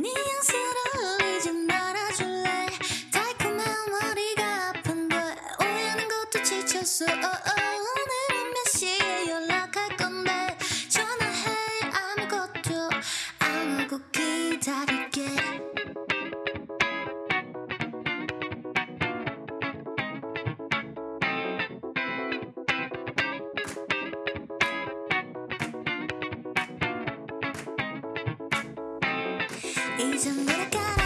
네 이젠 머리카